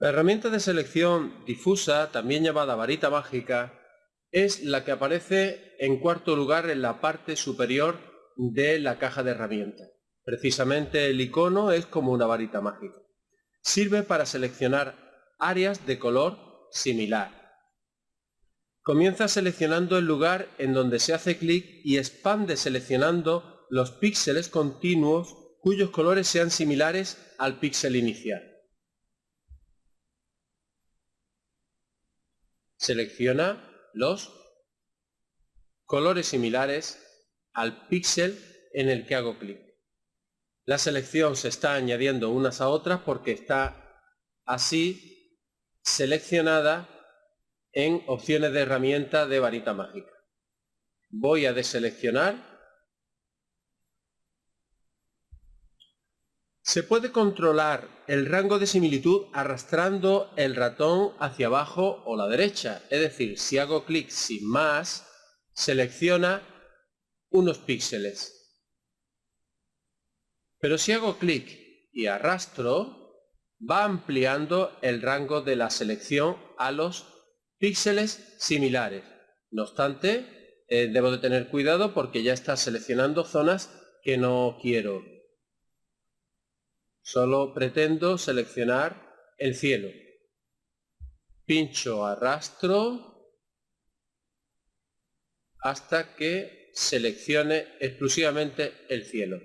La herramienta de selección difusa, también llamada varita mágica, es la que aparece en cuarto lugar en la parte superior de la caja de herramientas. Precisamente el icono es como una varita mágica. Sirve para seleccionar áreas de color similar. Comienza seleccionando el lugar en donde se hace clic y expande seleccionando los píxeles continuos cuyos colores sean similares al píxel inicial. Selecciona los colores similares al píxel en el que hago clic. La selección se está añadiendo unas a otras porque está así seleccionada en opciones de herramienta de varita mágica. Voy a deseleccionar Se puede controlar el rango de similitud arrastrando el ratón hacia abajo o la derecha. Es decir, si hago clic sin más, selecciona unos píxeles. Pero si hago clic y arrastro, va ampliando el rango de la selección a los píxeles similares. No obstante, eh, debo de tener cuidado porque ya está seleccionando zonas que no quiero Solo pretendo seleccionar el cielo. Pincho arrastro hasta que seleccione exclusivamente el cielo.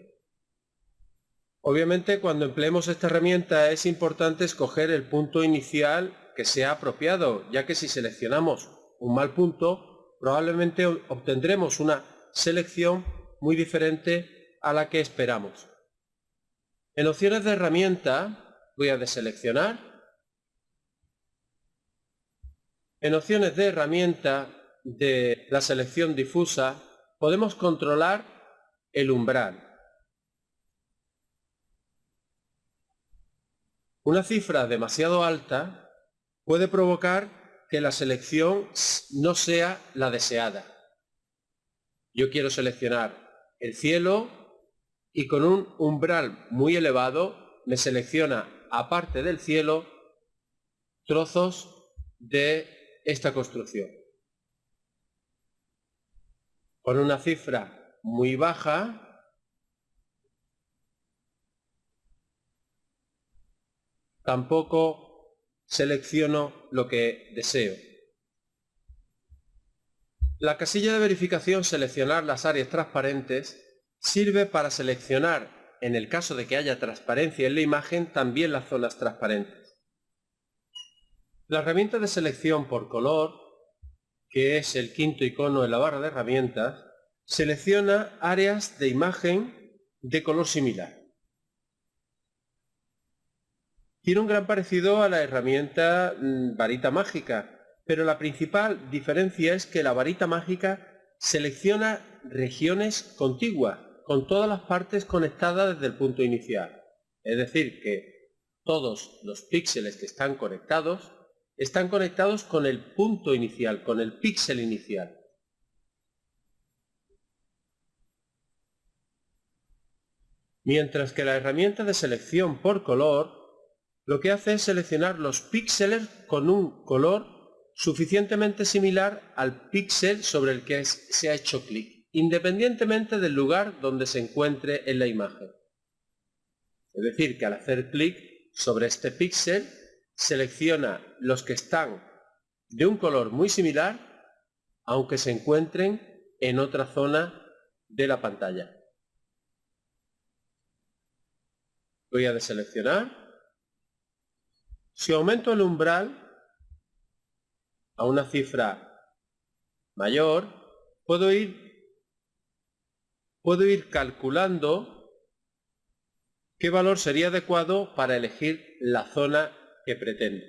Obviamente cuando empleemos esta herramienta es importante escoger el punto inicial que sea apropiado, ya que si seleccionamos un mal punto, probablemente obtendremos una selección muy diferente a la que esperamos. En opciones de herramienta voy a deseleccionar. En opciones de herramienta de la selección difusa podemos controlar el umbral. Una cifra demasiado alta puede provocar que la selección no sea la deseada. Yo quiero seleccionar el cielo, y con un umbral muy elevado me selecciona, aparte del cielo, trozos de esta construcción. Con una cifra muy baja, tampoco selecciono lo que deseo. La casilla de verificación seleccionar las áreas transparentes Sirve para seleccionar, en el caso de que haya transparencia en la imagen, también las zonas transparentes. La herramienta de selección por color, que es el quinto icono en la barra de herramientas, selecciona áreas de imagen de color similar. Tiene un gran parecido a la herramienta mm, varita mágica, pero la principal diferencia es que la varita mágica selecciona regiones contiguas, con todas las partes conectadas desde el punto inicial. Es decir, que todos los píxeles que están conectados están conectados con el punto inicial, con el píxel inicial. Mientras que la herramienta de selección por color lo que hace es seleccionar los píxeles con un color suficientemente similar al píxel sobre el que se ha hecho clic independientemente del lugar donde se encuentre en la imagen. Es decir, que al hacer clic sobre este píxel, selecciona los que están de un color muy similar, aunque se encuentren en otra zona de la pantalla. Voy a deseleccionar. Si aumento el umbral a una cifra mayor, puedo ir puedo ir calculando qué valor sería adecuado para elegir la zona que pretendo.